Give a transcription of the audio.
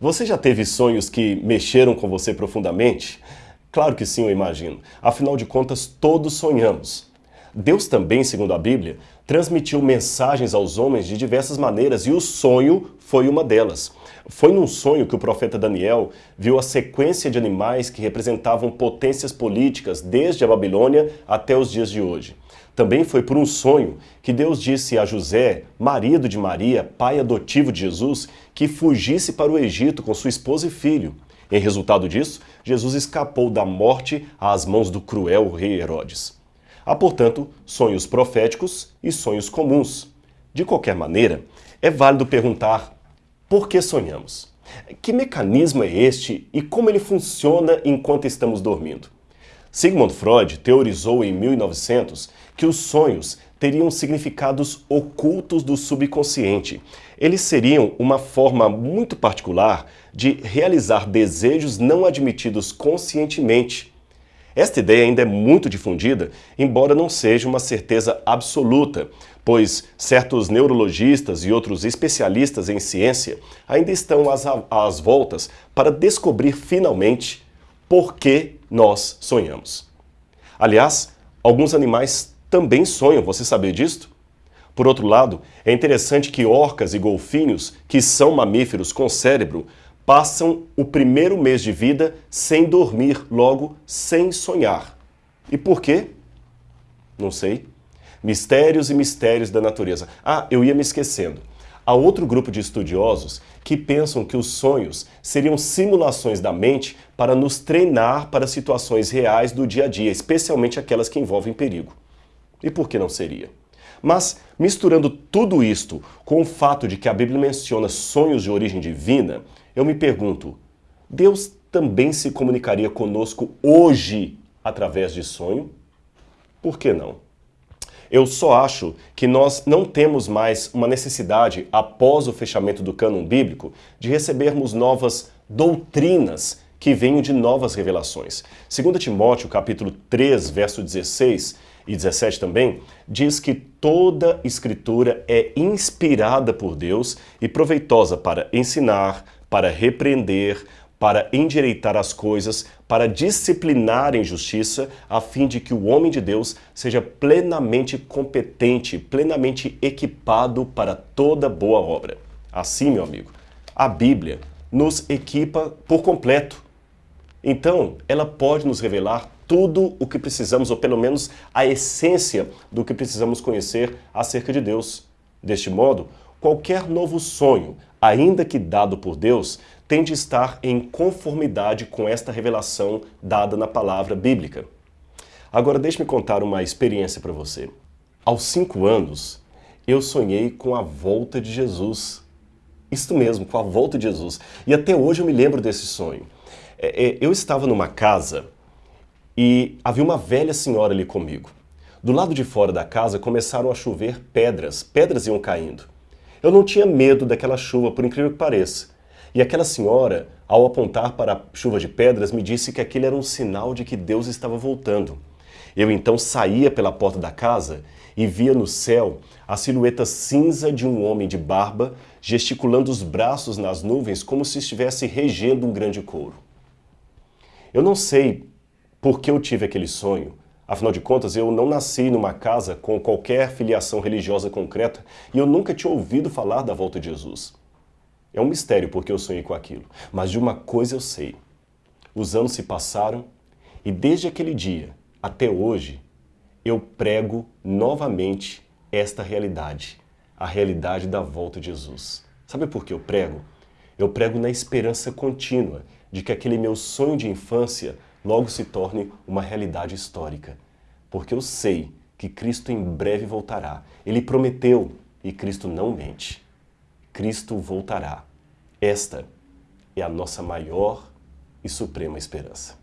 Você já teve sonhos que mexeram com você profundamente? Claro que sim, eu imagino. Afinal de contas, todos sonhamos. Deus também, segundo a Bíblia, transmitiu mensagens aos homens de diversas maneiras e o sonho foi uma delas. Foi num sonho que o profeta Daniel viu a sequência de animais que representavam potências políticas desde a Babilônia até os dias de hoje. Também foi por um sonho que Deus disse a José, marido de Maria, pai adotivo de Jesus, que fugisse para o Egito com sua esposa e filho. Em resultado disso, Jesus escapou da morte às mãos do cruel rei Herodes. Há, portanto, sonhos proféticos e sonhos comuns. De qualquer maneira, é válido perguntar por que sonhamos? Que mecanismo é este e como ele funciona enquanto estamos dormindo? Sigmund Freud teorizou em 1900 que os sonhos teriam significados ocultos do subconsciente. Eles seriam uma forma muito particular de realizar desejos não admitidos conscientemente. Esta ideia ainda é muito difundida, embora não seja uma certeza absoluta, pois certos neurologistas e outros especialistas em ciência ainda estão às, às voltas para descobrir finalmente por que nós sonhamos. Aliás, alguns animais também sonham, você sabia disto? Por outro lado, é interessante que orcas e golfinhos, que são mamíferos com cérebro, passam o primeiro mês de vida sem dormir, logo sem sonhar. E por quê? Não sei. Mistérios e mistérios da natureza. Ah, eu ia me esquecendo. Há outro grupo de estudiosos que pensam que os sonhos seriam simulações da mente para nos treinar para situações reais do dia a dia, especialmente aquelas que envolvem perigo. E por que não seria? Mas, misturando tudo isto com o fato de que a Bíblia menciona sonhos de origem divina, eu me pergunto, Deus também se comunicaria conosco hoje através de sonho? Por que não? Eu só acho que nós não temos mais uma necessidade, após o fechamento do cânon bíblico, de recebermos novas doutrinas que venham de novas revelações. 2 Timóteo, capítulo 3, verso 16 e 17 também, diz que toda escritura é inspirada por Deus e proveitosa para ensinar, para repreender, para endireitar as coisas, para disciplinar em justiça, a fim de que o homem de Deus seja plenamente competente, plenamente equipado para toda boa obra. Assim, meu amigo, a Bíblia nos equipa por completo. Então, ela pode nos revelar tudo o que precisamos, ou pelo menos a essência do que precisamos conhecer acerca de Deus. Deste modo, qualquer novo sonho, ainda que dado por Deus, tem de estar em conformidade com esta revelação dada na palavra bíblica. Agora deixe-me contar uma experiência para você. Aos cinco anos, eu sonhei com a volta de Jesus. Isto mesmo, com a volta de Jesus. E até hoje eu me lembro desse sonho. É, é, eu estava numa casa e havia uma velha senhora ali comigo. Do lado de fora da casa começaram a chover pedras, pedras iam caindo. Eu não tinha medo daquela chuva, por incrível que pareça. E aquela senhora, ao apontar para a chuva de pedras, me disse que aquele era um sinal de que Deus estava voltando. Eu então saía pela porta da casa e via no céu a silhueta cinza de um homem de barba gesticulando os braços nas nuvens como se estivesse regendo um grande couro. Eu não sei por que eu tive aquele sonho, afinal de contas eu não nasci numa casa com qualquer filiação religiosa concreta e eu nunca tinha ouvido falar da volta de Jesus. É um mistério porque eu sonhei com aquilo. Mas de uma coisa eu sei. Os anos se passaram e desde aquele dia até hoje eu prego novamente esta realidade. A realidade da volta de Jesus. Sabe por que eu prego? Eu prego na esperança contínua de que aquele meu sonho de infância logo se torne uma realidade histórica. Porque eu sei que Cristo em breve voltará. Ele prometeu e Cristo não mente. Cristo voltará. Esta é a nossa maior e suprema esperança.